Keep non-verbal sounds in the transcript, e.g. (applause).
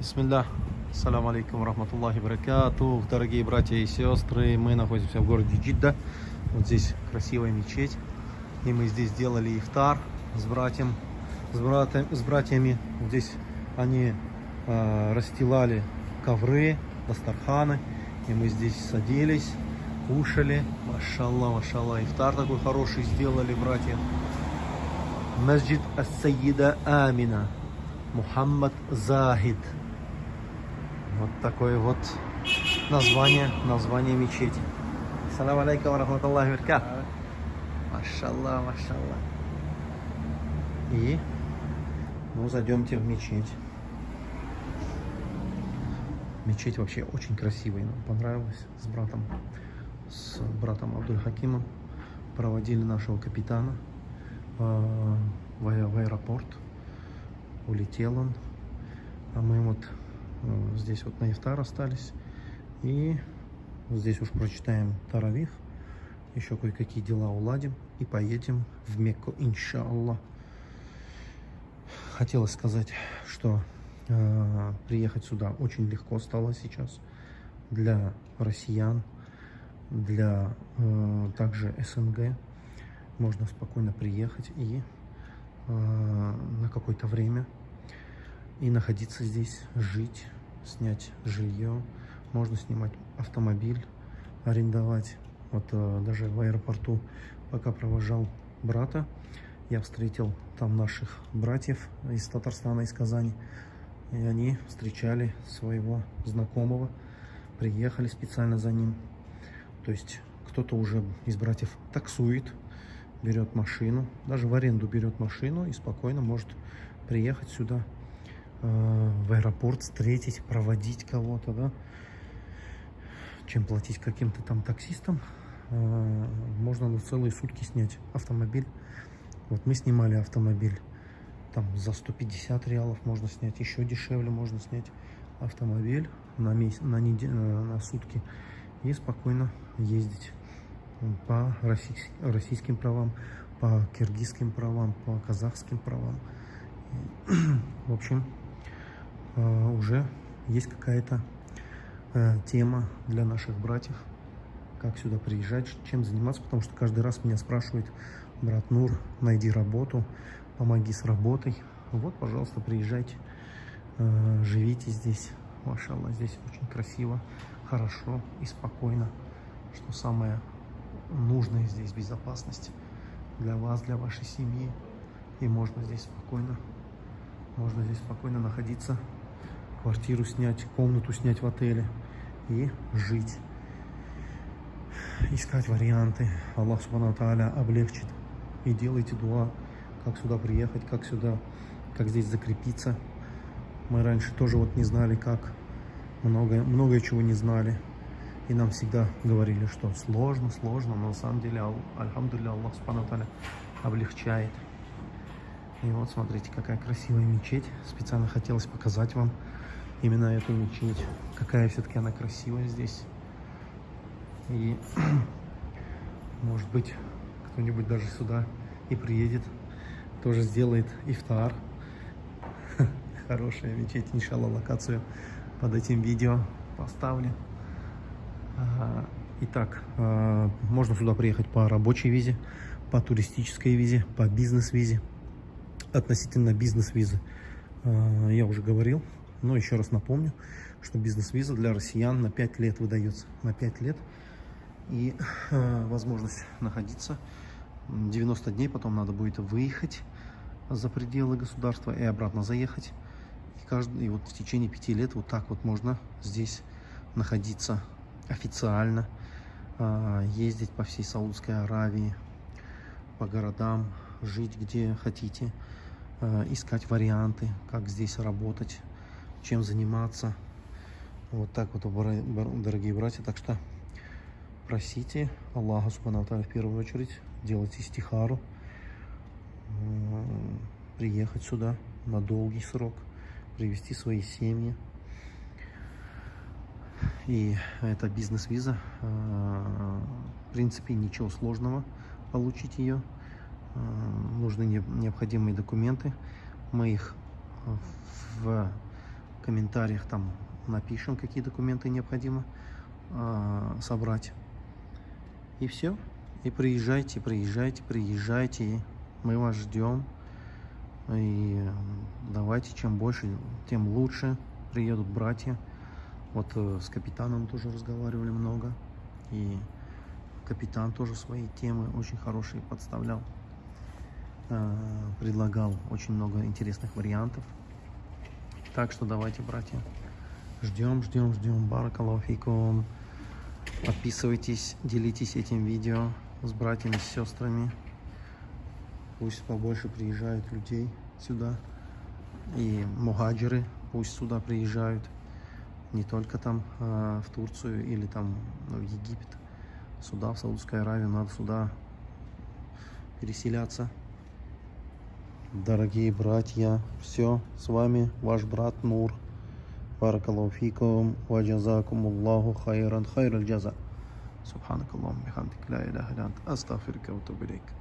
Бисмилля. Ассаламу алейкум рахматуллахи баракатух. Дорогие братья и сестры, мы находимся в городе Джидда. Вот здесь красивая мечеть. И мы здесь делали ифтар с братьям, с, братья, с братьями. Здесь они э, расстилали ковры, дастарханы. И мы здесь садились, кушали. Машалла, машалла. Ифтар такой хороший сделали, братья. Масджид Ас-Сайида Амина. Мухаммад Захид. Вот такое вот название, название мечети. Салам алейкум рахматуллахи баркат. Машаллах, машаллах. И ну зайдемте в мечеть. Мечеть вообще очень красивая, нам понравилась с братом, с братом Абдуль Хакимом. Проводили нашего капитана э, в, аэропорт. Улетел он. А мы вот здесь вот на ифтар остались. И здесь уж прочитаем Таравих. Еще кое-какие дела уладим. И поедем в Мекку, иншаллах. Хотелось сказать, что э, приехать сюда очень легко стало сейчас для россиян, для э, также СНГ. Можно спокойно приехать и э, на какое-то время и находиться здесь, жить, снять жилье. Можно снимать автомобиль, арендовать. Вот э, даже в аэропорту, пока провожал брата, я встретил там наших братьев из Татарстана, из Казани. И они встречали своего знакомого, приехали специально за ним. То есть кто-то уже из братьев таксует, берет машину, даже в аренду берет машину и спокойно может приехать сюда, в аэропорт, встретить, проводить кого-то, да, чем платить каким-то там таксистам. Э, можно на целые сутки снять автомобиль. Вот мы снимали автомобиль, там за 150 реалов можно снять, еще дешевле можно снять автомобиль на, месяц, на, неделю, на сутки и спокойно ездить по российским правам, по киргизским правам, по казахским правам. (clears throat) В общем, э, уже есть какая-то э, тема для наших братьев, как сюда приезжать, чем заниматься, потому что каждый раз меня спрашивают, брат Нур, найди работу, помоги с работой. Вот, пожалуйста, приезжайте, э, живите здесь. Машаллах, здесь очень красиво, хорошо и спокойно, что самое нужная здесь безопасность для вас, для вашей семьи. И можно здесь спокойно, можно здесь спокойно находиться, квартиру снять, комнату снять в отеле и жить. Искать варианты. Аллах Субхану Тааля облегчит. И делайте дуа, как сюда приехать, как сюда, как здесь закрепиться. Мы раньше тоже вот не знали, как. Много, многое чего не знали. И нам всегда говорили, что сложно, сложно, но на самом деле, альхамдулилля, Аллах Субхану облегчает. И вот смотрите, какая красивая мечеть. Специально хотелось показать вам именно эту мечеть. Какая все-таки она красивая здесь. И (clears throat) может быть кто-нибудь даже сюда и приедет, тоже сделает ифтар. (laughs) Хорошая мечеть, иншалла, локацию под этим видео поставлю. Итак, а, можно сюда приехать по рабочей визе, по туристической визе, по бизнес-визе. Относительно бизнес-визы а, я уже говорил, но еще раз напомню, что бизнес-виза для россиян на 5 лет выдается. На 5 лет. И а, возможность находиться 90 дней, потом надо будет выехать за пределы государства и обратно заехать. И, каждый, и вот в течение 5 лет вот так вот можно здесь находиться официально а, ездить по всей Саудовской Аравии, по городам, жить где хотите, искать варианты, как здесь работать, чем заниматься. Вот так вот, дорогие братья. Так что просите Аллаха Субхану в первую очередь, делайте стихару, приехать сюда на долгий срок, привести свои семьи. И это бизнес-виза. А, в принципе, ничего сложного получить ее. А, нужны необходимые документы. Мы их в В комментариях там напишем, какие документы необходимо э, собрать. И все. И приезжайте, приезжайте, приезжайте. Мы вас ждем. И давайте, чем больше, тем лучше приедут братья. Вот э, с капитаном тоже разговаривали много. И капитан тоже свои темы очень хорошие подставлял. Э, предлагал очень много интересных вариантов. Так что давайте, братья, ждем, ждем, ждем. Баракалафикум. Подписывайтесь, делитесь этим видео с братьями, с сестрами. Пусть побольше приезжают людей сюда. И мухаджиры пусть сюда приезжают. Не только там э, в Турцию или там в Египет. Сюда, в Саудовскую Аравию, надо сюда переселяться. Дорогие братья, все, с вами ваш брат Нур. Баракалуфикум, ваджазакум Аллаху хайран хайрал джаза. Субханакаллаху бихамдик, ла иляха астафирка ватубилейк.